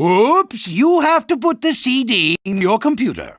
Oops, you have to put the CD in your computer.